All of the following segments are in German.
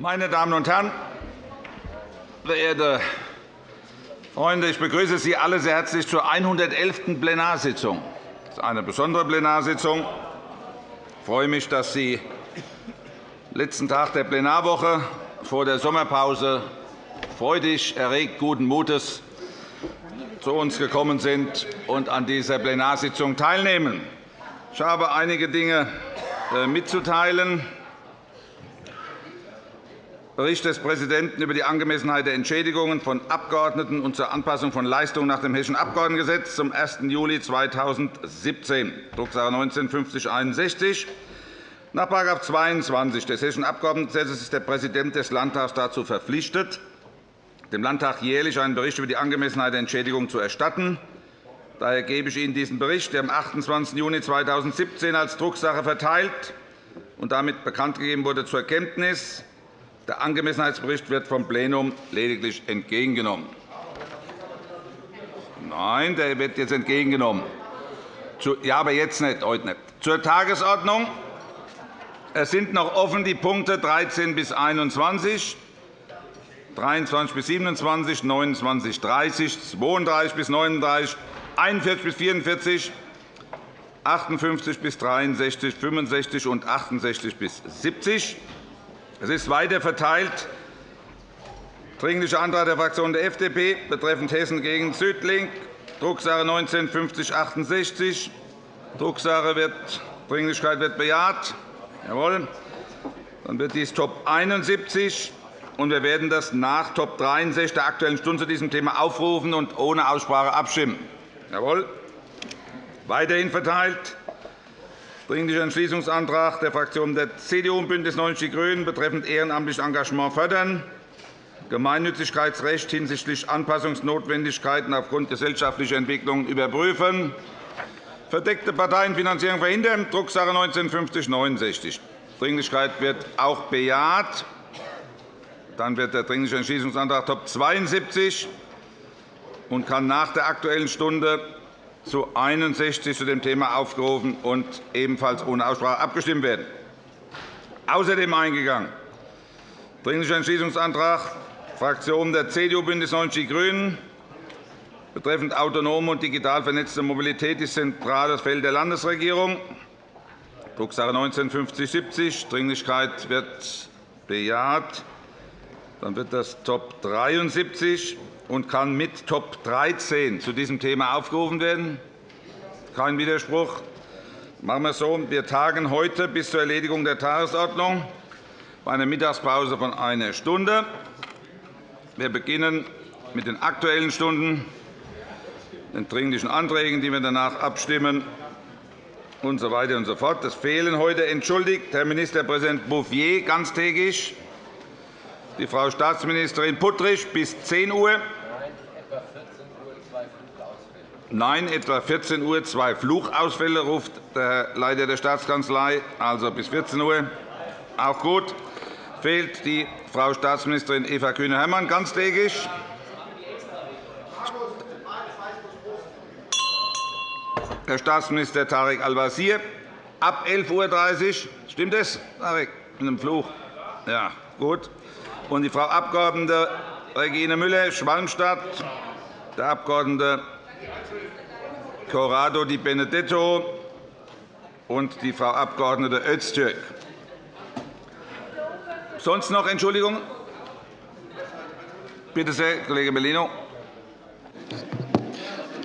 Meine Damen und Herren, verehrte Freunde, ich begrüße Sie alle sehr herzlich zur 111. Plenarsitzung. Das ist eine besondere Plenarsitzung. Ich freue mich, dass Sie letzten Tag der Plenarwoche vor der Sommerpause freudig, erregt, guten Mutes zu uns gekommen sind und an dieser Plenarsitzung teilnehmen. Ich habe einige Dinge äh, mitzuteilen. Bericht des Präsidenten über die Angemessenheit der Entschädigungen von Abgeordneten und zur Anpassung von Leistungen nach dem Hessischen Abgeordnetengesetz zum 1. Juli 2017, Drucksache 19 5061. Nach § 22 des Hessischen Abgeordnetengesetzes ist der Präsident des Landtags dazu verpflichtet, dem Landtag jährlich einen Bericht über die Angemessenheit der Entschädigung zu erstatten. Daher gebe ich Ihnen diesen Bericht, der am 28. Juni 2017 als Drucksache verteilt und damit bekannt gegeben wurde, zur Kenntnis. Der Angemessenheitsbericht wird vom Plenum lediglich entgegengenommen. Nein, der wird jetzt entgegengenommen. Ja, aber jetzt nicht, heute nicht. Zur Tagesordnung. Es sind noch offen die Punkte 13 bis 21, 23 bis 27, 29 bis 30, 32 bis 39, 41 bis 44, 58 bis 63, 65 und 68 bis 70. Es ist weiter verteilt. Dringlicher Antrag der Fraktion der FDP betreffend Hessen gegen Südlink, Drucksache 19 5068. Drucksache wird, Dringlichkeit wird bejaht. Jawohl. Dann wird dies Top 71 und wir werden das nach Top 63 der Aktuellen Stunde zu diesem Thema aufrufen und ohne Aussprache abstimmen. Jawohl. Weiterhin verteilt Dringlicher Entschließungsantrag der Fraktionen der CDU und BÜNDNIS 90 die GRÜNEN betreffend ehrenamtliches Engagement fördern, Gemeinnützigkeitsrecht hinsichtlich Anpassungsnotwendigkeiten aufgrund gesellschaftlicher Entwicklungen überprüfen, verdeckte Parteienfinanzierung verhindern, Drucksache 19 5069. Dringlichkeit wird auch bejaht. Dann wird der Dringliche Entschließungsantrag Top 72 und kann nach der Aktuellen Stunde zu 61 zu dem Thema aufgerufen und ebenfalls ohne Aussprache abgestimmt werden. Außerdem eingegangen Dringlicher Entschließungsantrag Fraktionen der CDU, BÜNDNIS 90 die GRÜNEN betreffend autonome und digital vernetzte Mobilität ist zentrales Feld der Landesregierung. Drucksache 19 5070. Dringlichkeit wird bejaht. Dann wird das Top 73 und kann mit Top 13 zu diesem Thema aufgerufen werden. Kein Widerspruch. Machen wir so. Wir tagen heute bis zur Erledigung der Tagesordnung bei einer Mittagspause von einer Stunde. Wir beginnen mit den Aktuellen Stunden, den Dringlichen Anträgen, die wir danach abstimmen, und so weiter und so fort. Es fehlen heute entschuldigt Herr Ministerpräsident Bouffier ganztägig, die Frau Staatsministerin Puttrich bis 10 Uhr. Nein, etwa 14 Uhr zwei Fluchausfälle, ruft der Leiter der Staatskanzlei, also bis 14 Uhr. Auch gut. Fehlt die Frau Staatsministerin Eva Kühne-Hermann ganztägig. Herr Staatsminister Tarek Al-Wazir ab 11.30 Uhr. Stimmt das, Tarek, mit dem Fluch? Ja, gut und die Frau Abg. Regine Müller-Schwalmstadt, der Abg. Corrado Di Benedetto und die Frau Abg. Öztürk. Sonst noch Entschuldigungen? Bitte sehr, Kollege Bellino.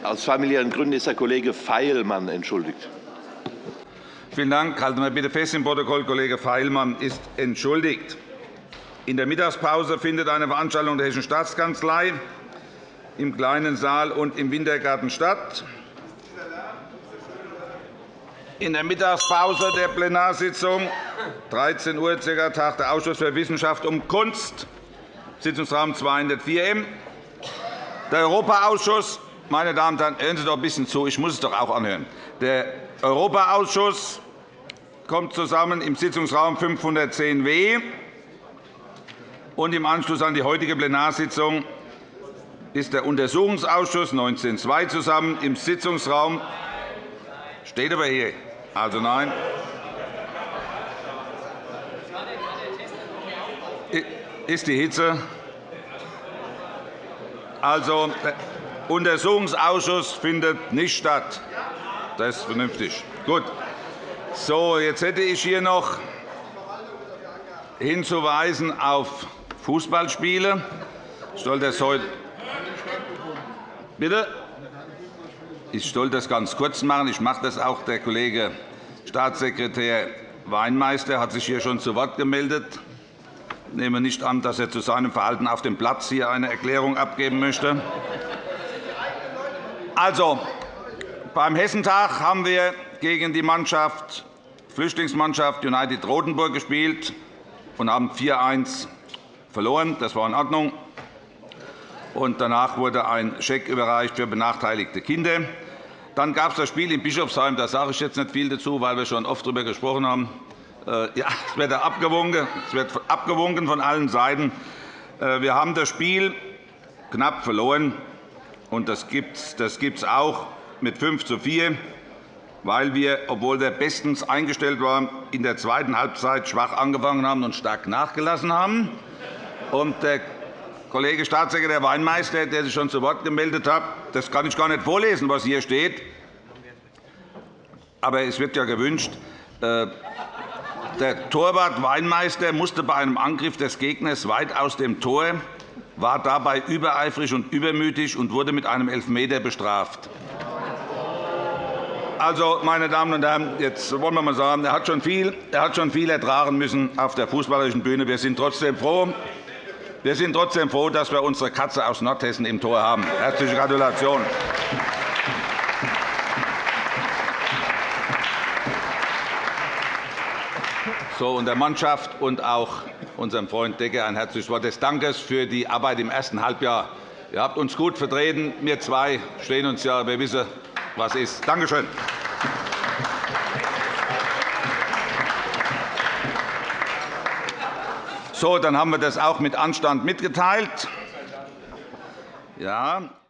Aus familiären Gründen ist der Kollege Feilmann entschuldigt. Vielen Dank. Halten wir bitte fest im Protokoll, Kollege Feilmann ist entschuldigt. In der Mittagspause findet eine Veranstaltung der Hessischen Staatskanzlei im Kleinen Saal und im Wintergarten statt. In der Mittagspause der Plenarsitzung 13 Uhr ca. Tag der Ausschuss für Wissenschaft und Kunst, Sitzungsraum 204 M. Der Europaausschuss meine Damen und Herren, hören Sie doch ein bisschen zu. Ich muss es doch auch anhören. Der Europaausschuss kommt zusammen im Sitzungsraum 510w und im Anschluss an die heutige Plenarsitzung ist der Untersuchungsausschuss 19.2 zusammen im Sitzungsraum steht aber hier. Also nein. ist die Hitze. Also, der Untersuchungsausschuss findet nicht statt. Das ist vernünftig. Gut. So, jetzt hätte ich hier noch hinzuweisen auf Fußballspiele. Ich soll das heute Bitte? Ich soll das ganz kurz machen. Ich mache das auch. Der Kollege Staatssekretär Weinmeister hat sich hier schon zu Wort gemeldet. Ich nehme nicht an, dass er zu seinem Verhalten auf dem Platz hier eine Erklärung abgeben möchte. Also, beim Hessentag haben wir gegen die Mannschaft, Flüchtlingsmannschaft United Rotenburg gespielt und haben 4-1 verloren. Das war in Ordnung. Und danach wurde ein Scheck überreicht für benachteiligte Kinder. Dann gab es das Spiel in Bischofsheim. Da sage ich jetzt nicht viel dazu, weil wir schon oft darüber gesprochen haben. Äh, ja, es wird abgewunken. Es wird abgewunken von allen Seiten. Äh, wir haben das Spiel knapp verloren. Und das gibt es auch mit 5 zu 4, weil wir, obwohl wir bestens eingestellt waren, in der zweiten Halbzeit schwach angefangen haben und stark nachgelassen haben. Und der Kollege Staatssekretär Weinmeister, der sich schon zu Wort gemeldet hat, das kann ich gar nicht vorlesen, was hier steht. Aber es wird ja gewünscht, äh, der Torwart Weinmeister musste bei einem Angriff des Gegners weit aus dem Tor, war dabei übereifrig und übermütig und wurde mit einem Elfmeter bestraft. Also, meine Damen und Herren, jetzt wollen wir mal sagen, er hat schon viel, er hat schon viel ertragen müssen auf der fußballerischen Bühne. Wir sind trotzdem froh, wir sind trotzdem froh, dass wir unsere Katze aus Nordhessen im Tor haben. Herzliche Gratulation. So, und der Mannschaft und auch unserem Freund Decker ein herzliches Wort des Dankes für die Arbeit im ersten Halbjahr. Ihr habt uns gut vertreten. Wir zwei stehen uns ja, wir wissen, was ist. Danke schön. So, dann haben wir das auch mit Anstand mitgeteilt. Ja.